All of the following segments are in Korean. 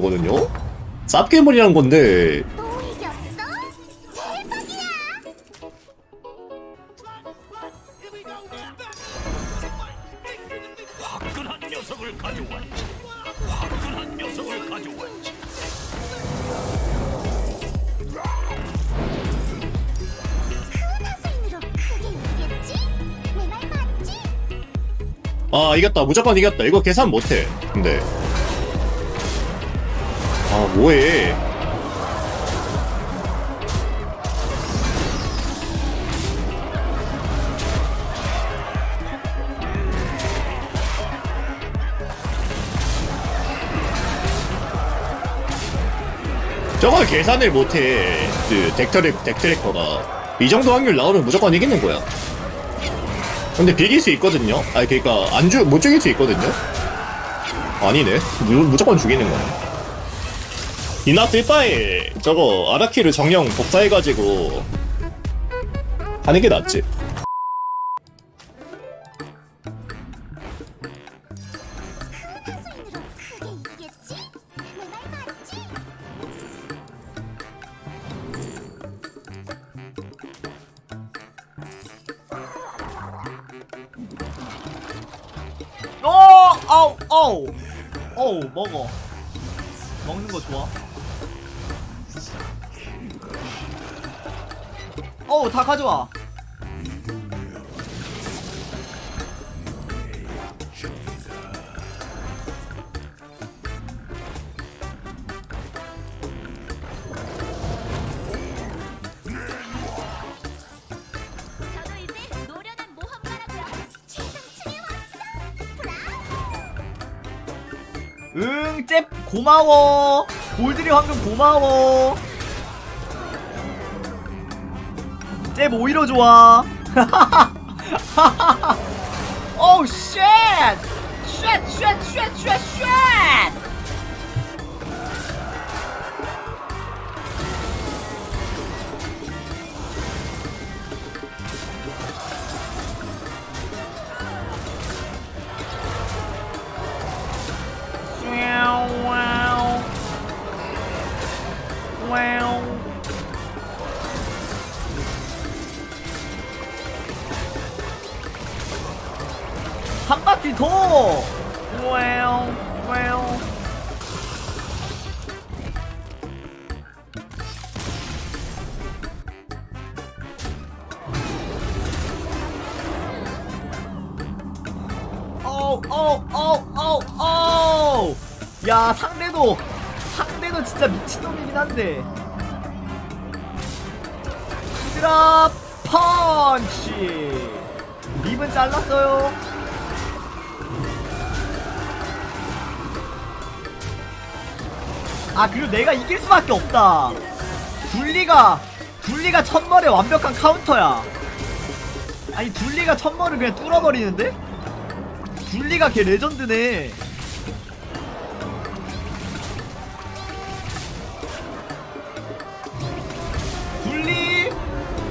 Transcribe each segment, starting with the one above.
거거든요? 쌉괴물이란 건데? 아 이겼다. 무조건 이겼다. 이거 계산 못해. 근데 아 뭐해 저걸 계산을 못해 그 덱트랙, 덱트래커가 이 정도 확률 나오면 무조건 이기는 거야 근데 비길 수 있거든요. 아니 그러니까 안주 못 죽일 수 있거든요. 아니네. 무, 무조건 죽이는 거네. 이나 뜰바에 저거 아라키를 정령 복사해가지고 하는 게 낫지. 어! 아우! 아우! 어우 먹어 먹는 거 좋아 어우 다 가져와. 응, 잽 고마워. 골드리 황금 고마워. 잽 오히려 좋아. 오우 쉣! 쉣, 쉣, 쉣, 쉣, 쉣! 한 바퀴 더. 와우, 와우. 어우 어우 어우 어우 어우 야 상대도 상대도 진짜 미친놈이긴 한데 히드라 펀치 립은 잘랐어요 아 그리고 내가 이길 수밖에 없다 둘리가 둘리가 천벌의 완벽한 카운터야 아니 둘리가 천벌을 그냥 뚫어버리는데? 둘리가 걔 레전드네. 둘리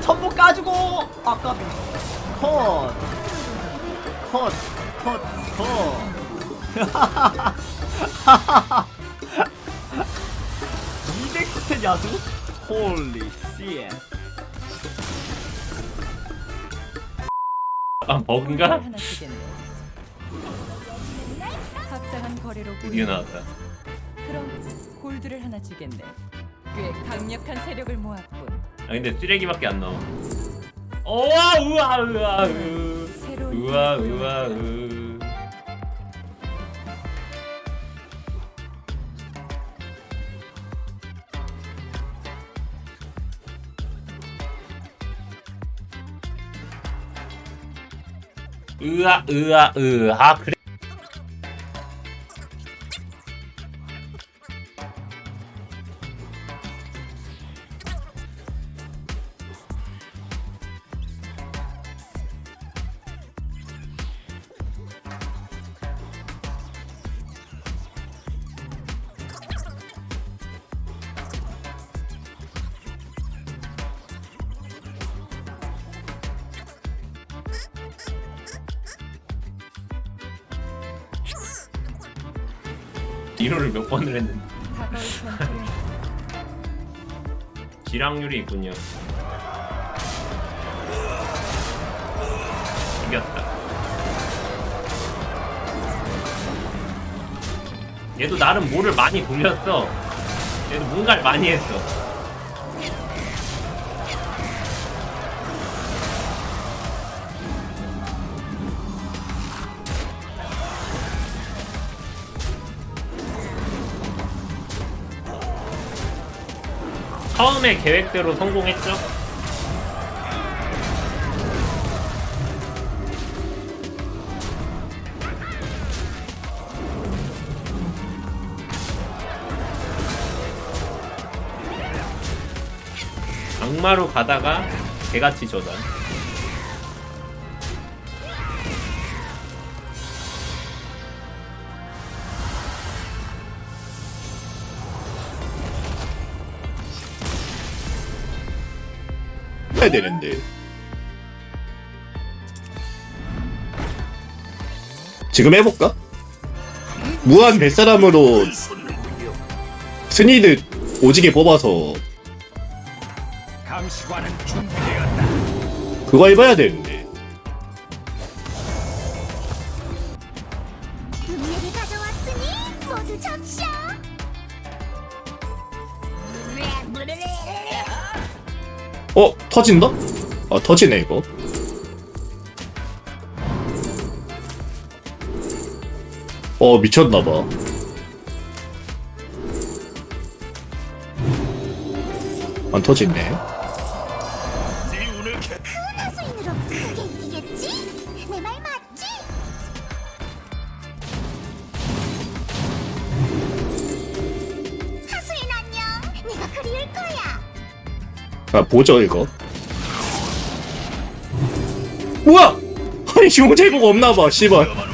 천부 까주고 아까 컷. 컷. 컷. 컷. 야수? 홀리 씨. 아 주겠네. 합당한 거래로 드디어 나왔다 그럼 골드를 하나 주겠네. 꽤 강력한 세력을 모았군. 아 근데 쓰레기밖에 안 나와 우와 우와 우와 으 새로운 우와 우와 고 용했다. 으 으아 으아 으아 그래 이로를 몇 번을 했는데. 지락률이 있군요. 이겼다. 얘도 나름 뭐를 많이 돌렸어. 얘도 뭔가를 많이 했어. 처음에 계획대로 성공했죠? 악마로 가다가 개같이 저 단 해야 되는데. 지금 해볼까? 무한 뱃사람으로 스니드 오지게 뽑아서. 그거 해봐야 되는데. 어? 터진다? 아 터지네 이거 어 미쳤나봐 안 터지네 아 보죠 이거. 뭐야 아니 제목 없나봐 씨발. 그러니까.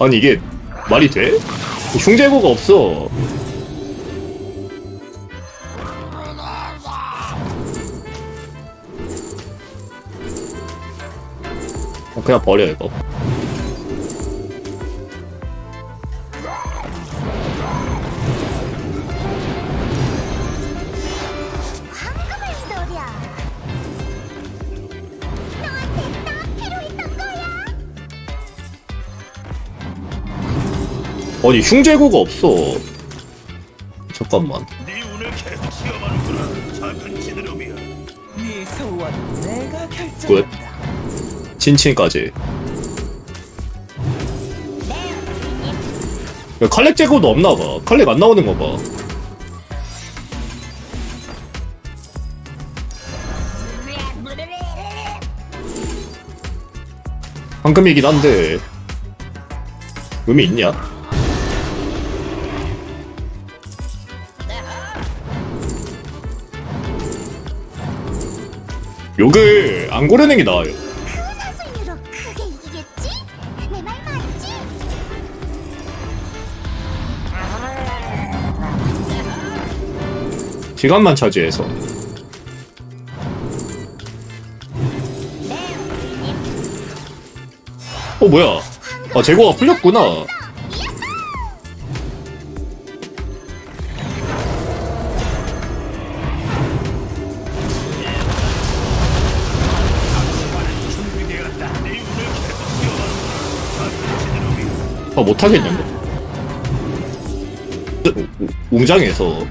아니 이게 말이 돼? 흉제고가 없어. 어, 그냥 버려 이거 아니 흉제고가 없어. 잠깐만. 네 지느러미야. 네. 친친까지. 야, 칼렉 제거도 없나봐. 칼렉 안 나오는 거봐. 황금이긴 한데 의미 있냐? 욕을 안 고르는 게 나아요? 시간만 차지해서. 어 뭐야? 아 재고가 풀렸구나 아 못하겠는데? 웅장해서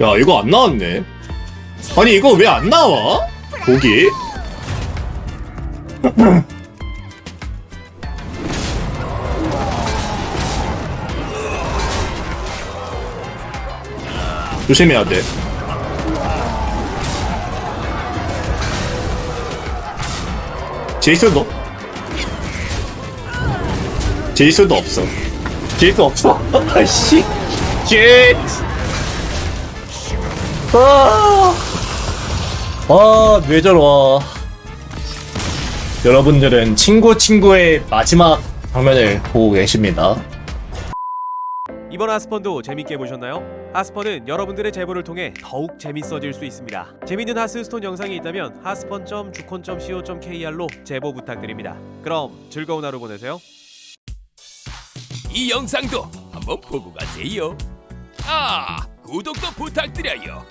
야 이거 안 나왔네 아니 이거 왜 안 나와? 보기 조심해야 돼 제이슨도 제이슨도 없어 질수 없어. 아씨. shit. 아. 아, 뇌절 와. 여러분들은 친구 친구의 마지막 장면을 보고 계십니다. 이번 하스펀도 재밌게 보셨나요? 하스펀은 여러분들의 제보를 통해 더욱 재밌어질 수 있습니다. 재밌는 Hearthstone 영상이 있다면 하스펀.주콘.co.kr로 제보 부탁드립니다. 그럼 즐거운 하루 보내세요. 이 영상도 한번 보고 가세요. 아, 구독도 부탁드려요.